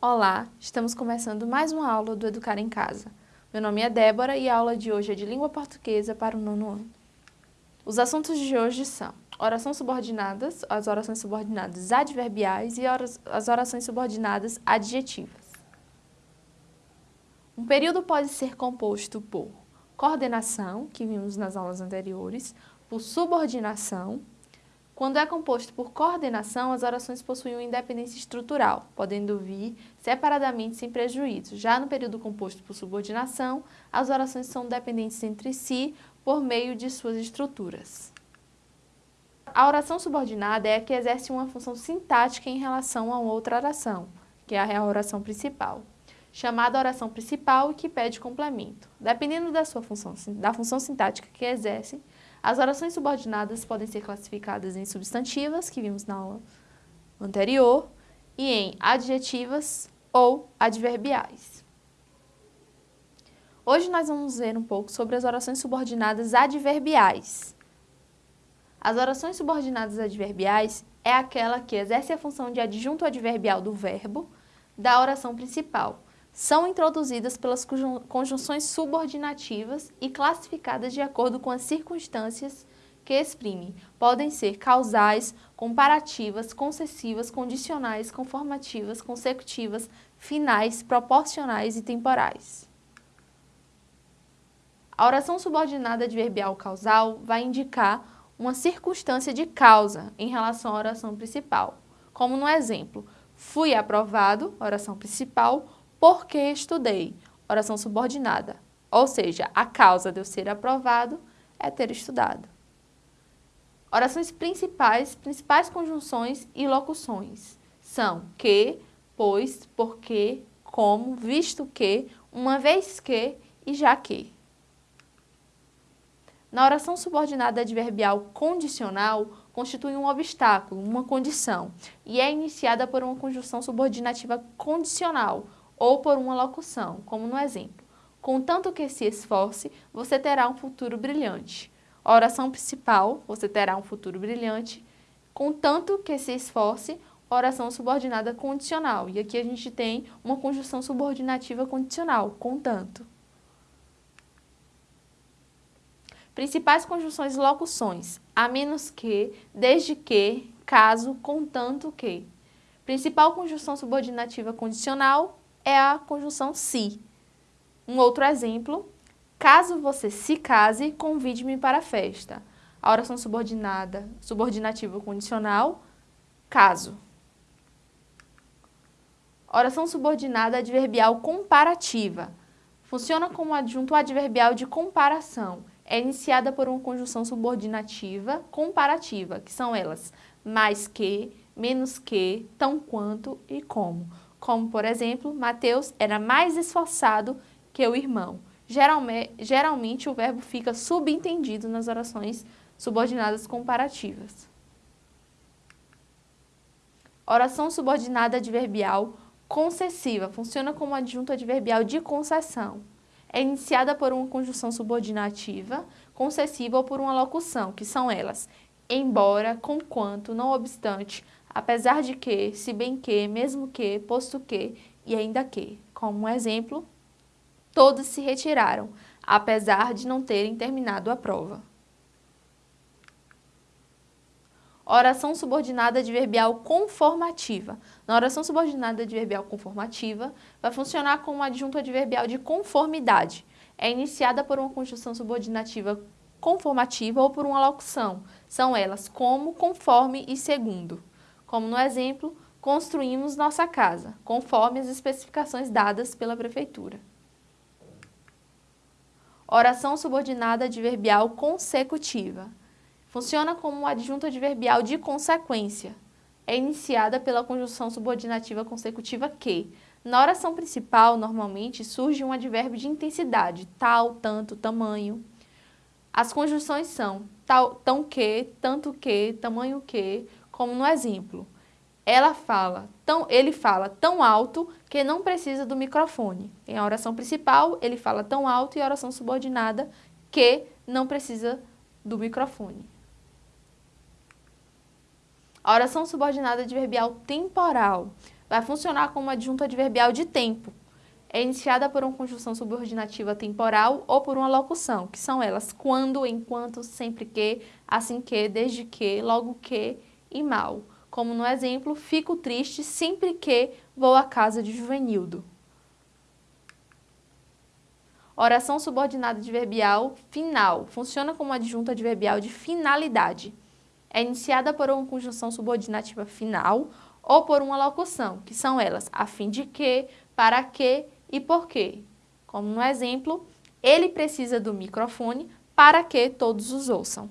Olá, estamos começando mais uma aula do Educar em Casa. Meu nome é Débora e a aula de hoje é de Língua Portuguesa para o nono ano. Os assuntos de hoje são orações subordinadas, as orações subordinadas adverbiais e as orações subordinadas adjetivas. Um período pode ser composto por coordenação, que vimos nas aulas anteriores, por subordinação, quando é composto por coordenação, as orações possuem uma independência estrutural, podendo vir separadamente sem prejuízo. Já no período composto por subordinação, as orações são dependentes entre si por meio de suas estruturas. A oração subordinada é a que exerce uma função sintática em relação a outra oração, que é a oração principal, chamada oração principal e que pede complemento. Dependendo da sua função, da função sintática que exerce, as orações subordinadas podem ser classificadas em substantivas, que vimos na aula anterior, e em adjetivas ou adverbiais. Hoje nós vamos ver um pouco sobre as orações subordinadas adverbiais. As orações subordinadas adverbiais é aquela que exerce a função de adjunto adverbial do verbo da oração principal, são introduzidas pelas conjunções subordinativas e classificadas de acordo com as circunstâncias que exprimem. Podem ser causais, comparativas, concessivas, condicionais, conformativas, consecutivas, finais, proporcionais e temporais. A oração subordinada adverbial causal vai indicar uma circunstância de causa em relação à oração principal, como no exemplo, fui aprovado, oração principal, porque estudei, oração subordinada. Ou seja, a causa de eu ser aprovado é ter estudado. Orações principais, principais conjunções e locuções são que, pois, porque, como, visto que, uma vez que e já que. Na oração subordinada adverbial condicional, constitui um obstáculo, uma condição, e é iniciada por uma conjunção subordinativa condicional, ou por uma locução, como no exemplo. Contanto que se esforce, você terá um futuro brilhante. A oração principal, você terá um futuro brilhante. Contanto que se esforce, oração subordinada condicional. E aqui a gente tem uma conjunção subordinativa condicional, contanto. Principais conjunções e locuções, a menos que, desde que, caso, contanto que. Principal conjunção subordinativa condicional, é a conjunção se. Um outro exemplo, caso você se case, convide-me para a festa. A oração subordinada, subordinativa condicional, caso. Oração subordinada adverbial comparativa. Funciona como adjunto adverbial de comparação. É iniciada por uma conjunção subordinativa comparativa, que são elas mais que, menos que, tão quanto e como como, por exemplo, Mateus era mais esforçado que o irmão. Geralmente, geralmente o verbo fica subentendido nas orações subordinadas comparativas. Oração subordinada adverbial concessiva funciona como adjunto adverbial de concessão. É iniciada por uma conjunção subordinativa, concessiva ou por uma locução, que são elas embora, conquanto, não obstante, apesar de que, se bem que, mesmo que, posto que e ainda que. Como um exemplo, todos se retiraram, apesar de não terem terminado a prova. Oração subordinada adverbial conformativa. Na oração subordinada adverbial conformativa, vai funcionar como adjunto adverbial de conformidade. É iniciada por uma conjunção subordinativa conformativa ou por uma locução. São elas como, conforme e segundo como no exemplo, construímos nossa casa, conforme as especificações dadas pela Prefeitura. Oração subordinada adverbial consecutiva. Funciona como um adjunto adverbial de consequência. É iniciada pela conjunção subordinativa consecutiva que, na oração principal, normalmente, surge um advérbio de intensidade, tal, tanto, tamanho. As conjunções são tal, tão que, tanto que, tamanho que, como no exemplo. Ela fala, tão, ele fala tão alto que não precisa do microfone. Em a oração principal, ele fala tão alto e a oração subordinada que não precisa do microfone. A oração subordinada adverbial temporal vai funcionar como adjunto adverbial de tempo. É iniciada por uma conjunção subordinativa temporal ou por uma locução, que são elas quando, enquanto, sempre que, assim que, desde que, logo que e mal. Como no exemplo, fico triste sempre que vou à casa de Juvenildo. Oração subordinada adverbial final. Funciona como adjunto adverbial de finalidade. É iniciada por uma conjunção subordinativa final ou por uma locução, que são elas a fim de que, para que e por quê. Como no exemplo, ele precisa do microfone para que todos os ouçam.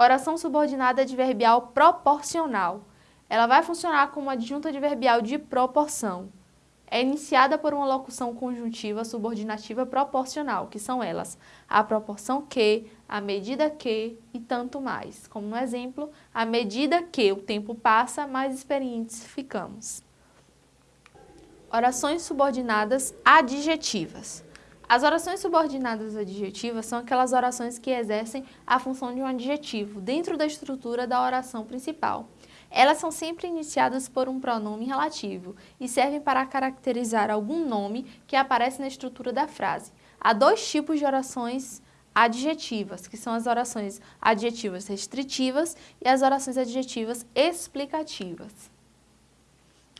Oração subordinada adverbial proporcional. Ela vai funcionar como adjunto adverbial de proporção é iniciada por uma locução conjuntiva subordinativa proporcional, que são elas a proporção que, a medida que e tanto mais. Como no exemplo, à medida que o tempo passa, mais experientes ficamos. Orações subordinadas adjetivas. As orações subordinadas adjetivas são aquelas orações que exercem a função de um adjetivo dentro da estrutura da oração principal. Elas são sempre iniciadas por um pronome relativo e servem para caracterizar algum nome que aparece na estrutura da frase. Há dois tipos de orações adjetivas, que são as orações adjetivas restritivas e as orações adjetivas explicativas.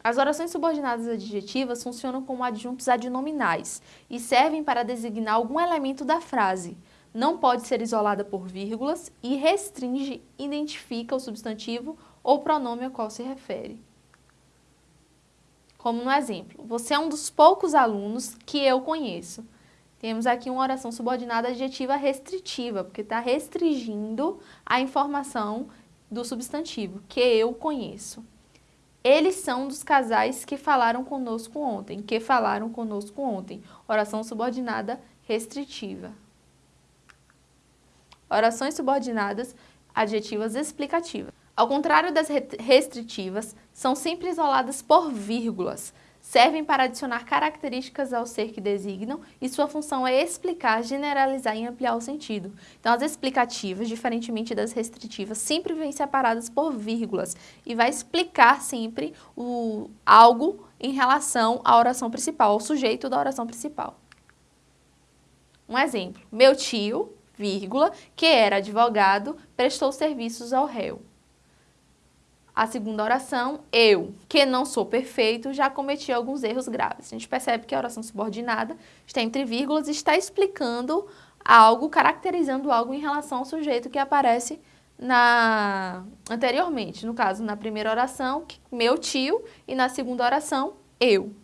As orações subordinadas adjetivas funcionam como adjuntos adnominais e servem para designar algum elemento da frase. Não pode ser isolada por vírgulas e restringe, identifica o substantivo ou pronome ao qual se refere. Como no exemplo, você é um dos poucos alunos que eu conheço. Temos aqui uma oração subordinada adjetiva restritiva, porque está restringindo a informação do substantivo, que eu conheço. Eles são dos casais que falaram conosco ontem, que falaram conosco ontem. Oração subordinada restritiva. Orações subordinadas adjetivas explicativas. Ao contrário das restritivas, são sempre isoladas por vírgulas. Servem para adicionar características ao ser que designam e sua função é explicar, generalizar e ampliar o sentido. Então, as explicativas, diferentemente das restritivas, sempre vêm separadas por vírgulas e vai explicar sempre o, algo em relação à oração principal, ao sujeito da oração principal. Um exemplo, meu tio, vírgula, que era advogado, prestou serviços ao réu. A segunda oração, eu, que não sou perfeito, já cometi alguns erros graves. A gente percebe que a oração subordinada está entre vírgulas e está explicando algo, caracterizando algo em relação ao sujeito que aparece na anteriormente. No caso, na primeira oração, meu tio, e na segunda oração, eu.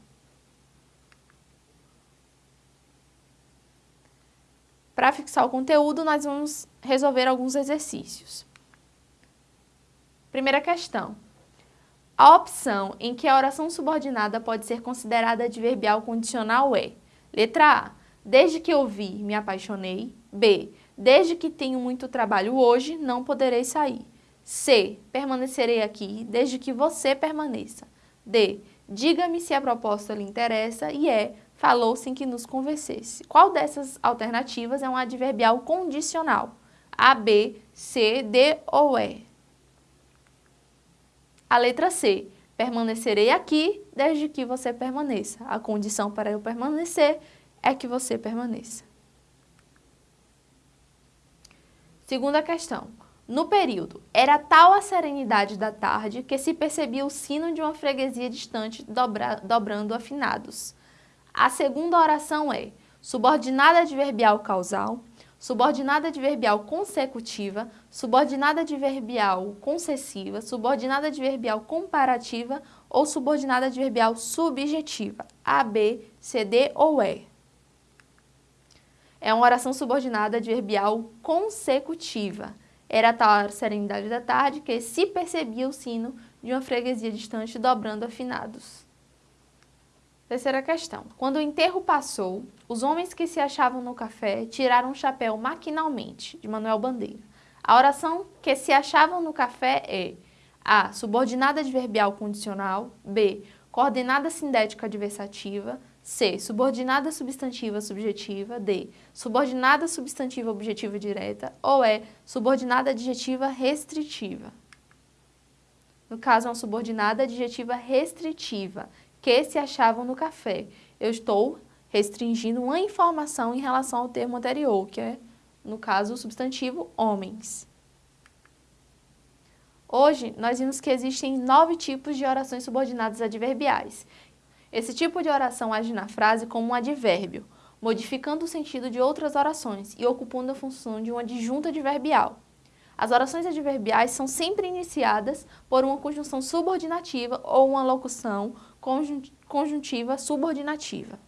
Para fixar o conteúdo, nós vamos resolver alguns exercícios. Primeira questão. A opção em que a oração subordinada pode ser considerada adverbial condicional é Letra A. Desde que eu vi, me apaixonei. B. Desde que tenho muito trabalho hoje, não poderei sair. C. Permanecerei aqui desde que você permaneça. D. Diga-me se a proposta lhe interessa. E E. Falou sem que nos convencesse. Qual dessas alternativas é um adverbial condicional? A, B, C, D ou E? A letra C, permanecerei aqui desde que você permaneça. A condição para eu permanecer é que você permaneça. Segunda questão. No período, era tal a serenidade da tarde que se percebia o sino de uma freguesia distante dobra, dobrando afinados. A segunda oração é subordinada adverbial causal, subordinada adverbial consecutiva, subordinada adverbial concessiva, subordinada adverbial comparativa ou subordinada adverbial subjetiva, A, B, C, D ou E. É uma oração subordinada adverbial consecutiva. Era tal a serenidade da tarde que se percebia o sino de uma freguesia distante dobrando afinados. Terceira questão. Quando o enterro passou, os homens que se achavam no café tiraram o chapéu maquinalmente, de Manuel Bandeira. A oração que se achavam no café é A. Subordinada adverbial condicional. B. Coordenada sindética adversativa. C. Subordinada substantiva subjetiva. D. Subordinada substantiva objetiva direta. Ou E. Subordinada adjetiva restritiva. No caso, uma subordinada adjetiva restritiva, que se achavam no café. Eu estou restringindo uma informação em relação ao termo anterior, que é, no caso, o substantivo homens. Hoje, nós vimos que existem nove tipos de orações subordinadas adverbiais. Esse tipo de oração age na frase como um advérbio, modificando o sentido de outras orações e ocupando a função de uma adjunta adverbial. As orações adverbiais são sempre iniciadas por uma conjunção subordinativa ou uma locução conjuntiva subordinativa.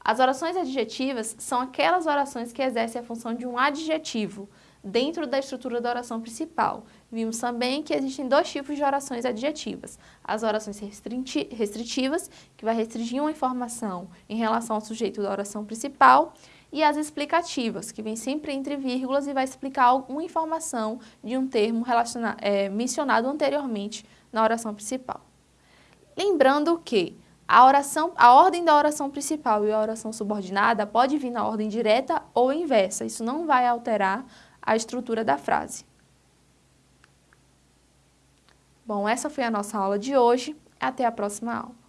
As orações adjetivas são aquelas orações que exercem a função de um adjetivo dentro da estrutura da oração principal. Vimos também que existem dois tipos de orações adjetivas. As orações restritivas, que vai restringir uma informação em relação ao sujeito da oração principal, e as explicativas, que vem sempre entre vírgulas e vai explicar alguma informação de um termo é, mencionado anteriormente na oração principal. Lembrando que a, oração, a ordem da oração principal e a oração subordinada pode vir na ordem direta ou inversa. Isso não vai alterar a estrutura da frase. Bom, essa foi a nossa aula de hoje. Até a próxima aula.